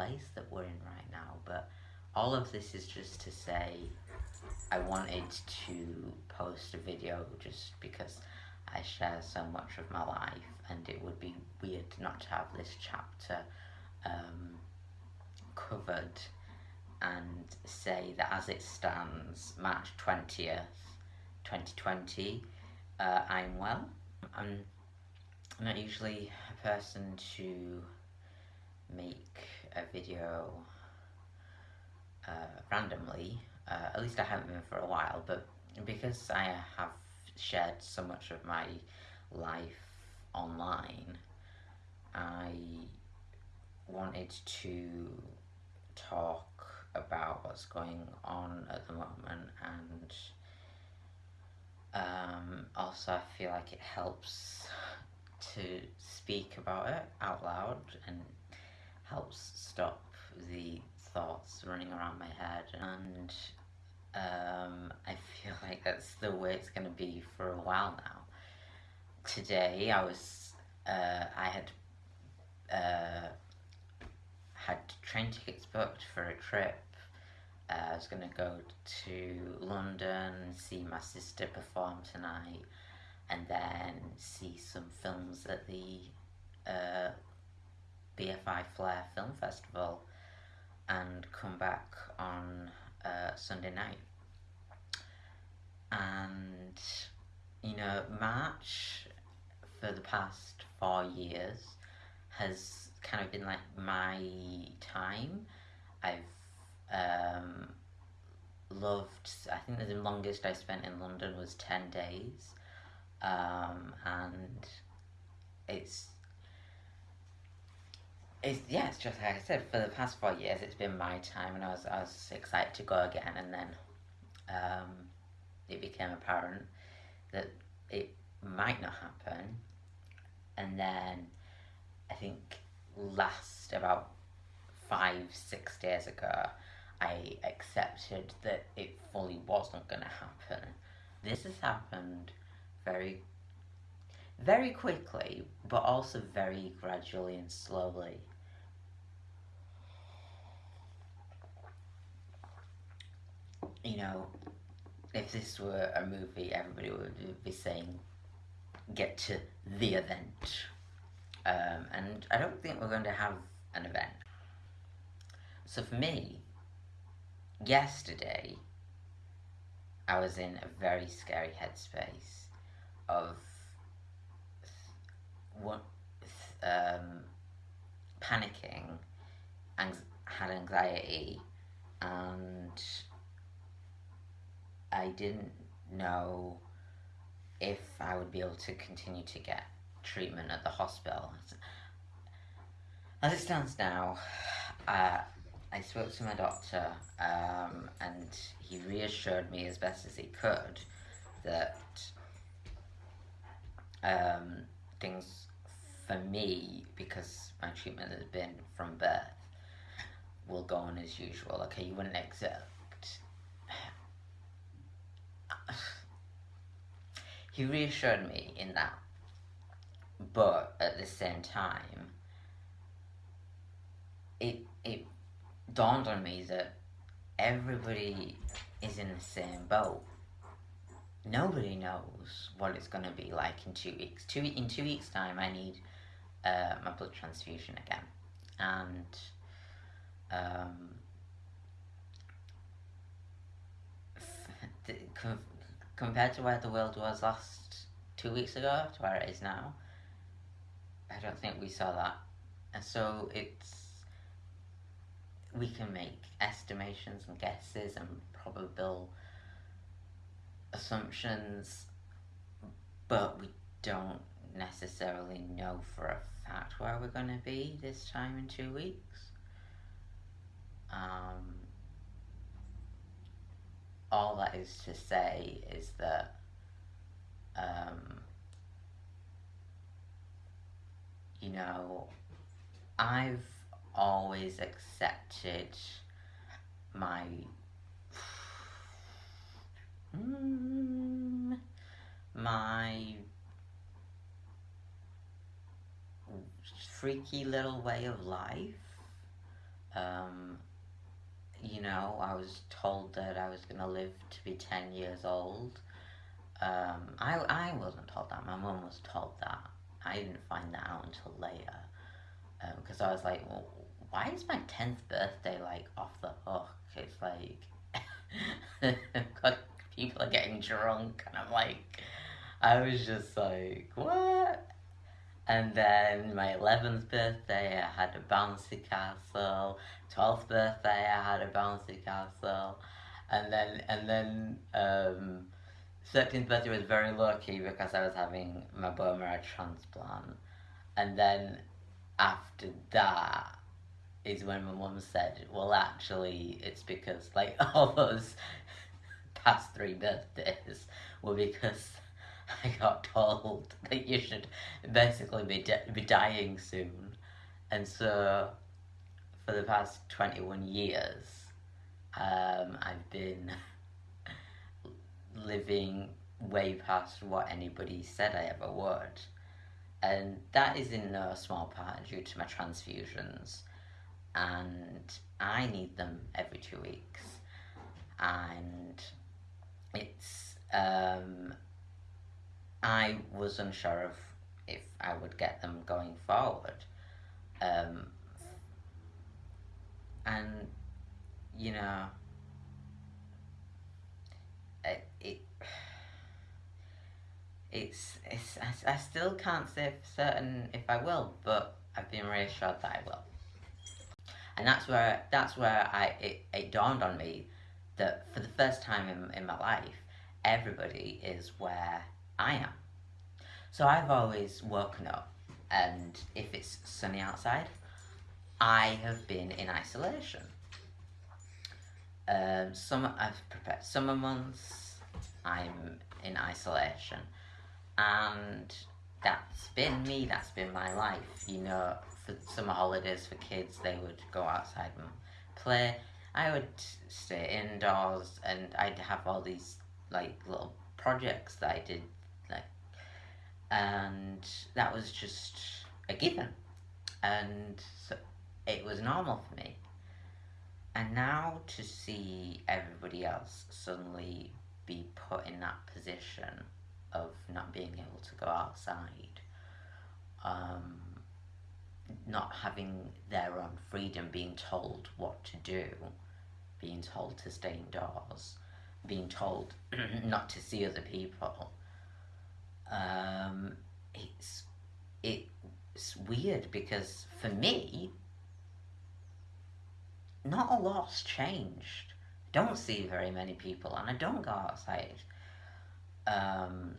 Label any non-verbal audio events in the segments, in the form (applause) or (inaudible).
place that we're in right now. But all of this is just to say I wanted to post a video just because I share so much of my life and it would be weird not to have this chapter um, covered and say that as it stands, March 20th, 2020, uh, I'm well. I'm not usually a person to make a video uh, randomly, uh, at least I haven't been for a while, but because I have shared so much of my life online, I wanted to talk about what's going on at the moment and um, also I feel like it helps to speak about it out loud and helps stop the thoughts running around my head and um, I feel (laughs) like that's the way it's going to be for a while now. Today I was, uh, I had uh, had train tickets booked for a trip. Uh, I was going to go to London, see my sister perform tonight, and then see some films at the uh, BFI Flare Film Festival and come back on uh, Sunday night. And, you know, March for the past four years has kind of been like my time. I've um, loved, I think the longest I spent in London was 10 days. Um, and it's it's yeah, it's just like I said. For the past four years, it's been my time, and I was I was excited to go again. And then um, it became apparent that it might not happen. And then I think last about five six days ago, I accepted that it fully wasn't going to happen. This has happened very very quickly, but also very gradually and slowly. you know, if this were a movie, everybody would be saying, get to the event. Um, and I don't think we're going to have an event. So for me, yesterday, I was in a very scary headspace of what, um, panicking, had anxiety, and I didn't know if I would be able to continue to get treatment at the hospital. As it stands now, uh, I spoke to my doctor um, and he reassured me as best as he could that um, things for me, because my treatment has been from birth, will go on as usual. Okay, you wouldn't accept (sighs) he reassured me in that. But at the same time, it it dawned on me that everybody is in the same boat. Nobody knows what it's going to be like in two weeks. Two in two weeks' time, I need uh, my blood transfusion again, and um, compared to where the world was last two weeks ago to where it is now, I don't think we saw that. And so it's we can make estimations and guesses and probable assumptions, but we don't necessarily know for a where we're going to be this time in two weeks. Um, all that is to say is that um, you know, I've always accepted my mm, my freaky little way of life Um, you know, I was told that I was going to live to be 10 years old. Um, I, I wasn't told that. My mum was told that. I didn't find that out until later. Because um, I was like, well, why is my 10th birthday, like, off the hook? It's like, (laughs) people are getting drunk, and I'm like, I was just like, what? And then my 11th birthday, I had a bouncy castle. 12th birthday, I had a bouncy castle. And then, and then, um, 13th birthday was very lucky because I was having my bone marrow transplant. And then after that is when my mum said, well, actually, it's because, like, (laughs) all those past three birthdays were because (laughs) I got told (laughs) that you should basically be, be dying soon. And so, for the past 21 years, um, I've been (laughs) living way past what anybody said I ever would. And that is in no small part due to my transfusions. And I need them every two weeks. And it's um, I was unsure of if I would get them going forward. Um, and, you know, it, it it's, it's I, I still can't say for certain if I will, but I've been reassured that I will. And that's where that's where I it, it dawned on me that for the first time in, in my life, everybody is where I am. So I've always woken up and if it's sunny outside, I have been in isolation. Um, summer, I've prepared summer months, I'm in isolation. And that's been me, that's been my life. You know, for summer holidays for kids, they would go outside and play. I would stay indoors and I'd have all these like little projects that I did and that was just a given. And so it was normal for me. And now to see everybody else suddenly be put in that position of not being able to go outside um, not having their own freedom being told what to do being told to stay indoors being told (clears throat) not to see other people, um, it's it's weird because for me, not a lot's changed. I don't see very many people, and I don't go outside. Um,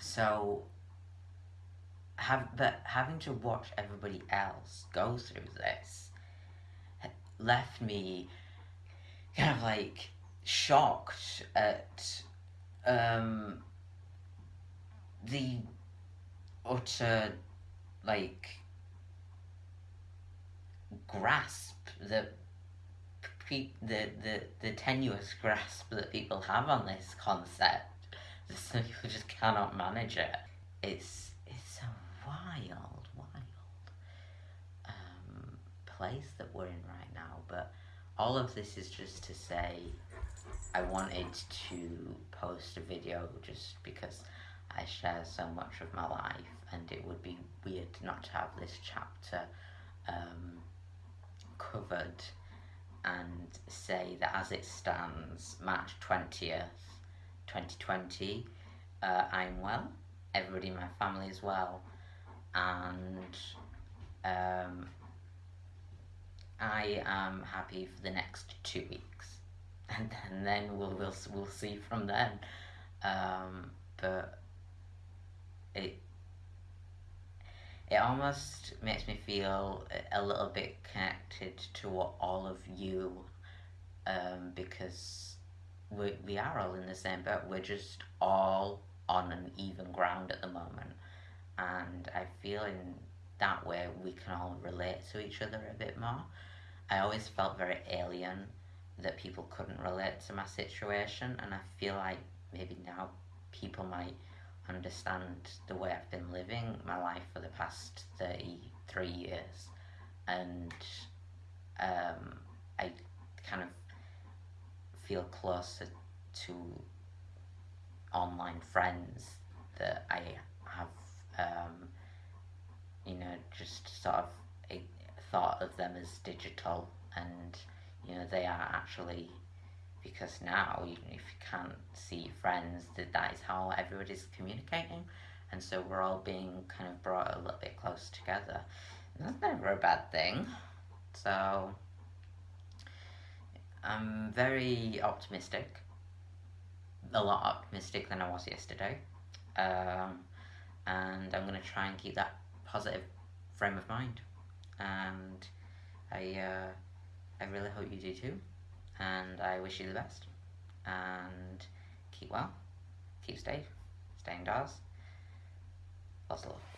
so have but having to watch everybody else go through this left me kind of like shocked at um, the utter like grasp that the, the the tenuous grasp that people have on this concept (laughs) some people just cannot manage it. It's it's a wild wild um, place that we're in right now but all of this is just to say I wanted to post a video just because I share so much of my life and it would be weird not to have this chapter um, covered and say that as it stands, March 20th, 2020, uh, I'm well, everybody in my family is well, and um, I am happy for the next two weeks and, (laughs) and then we'll we'll we'll see from then. Um, but it it almost makes me feel a little bit connected to all of you um, because we, we are all in the same boat. We're just all on an even ground at the moment. And I feel in that way we can all relate to each other a bit more. I always felt very alien that people couldn't relate to my situation and I feel like maybe now people might understand the way I've been living my life for the past 33 years. And um, I kind of feel closer to online friends that I have, um, you know, just sort of thought of them as digital. And, you know, they are actually, because now, even if you can't see friends, that, is how everybody's communicating. And so we're all being kind of brought a little bit close together. And that's never a bad thing. So, I'm very optimistic. A lot optimistic than I was yesterday. Um, and I'm going to try and keep that positive frame of mind. And I, uh, I really hope you do too. And I wish you the best. And keep well, keep safe, stay indoors. Lots of love.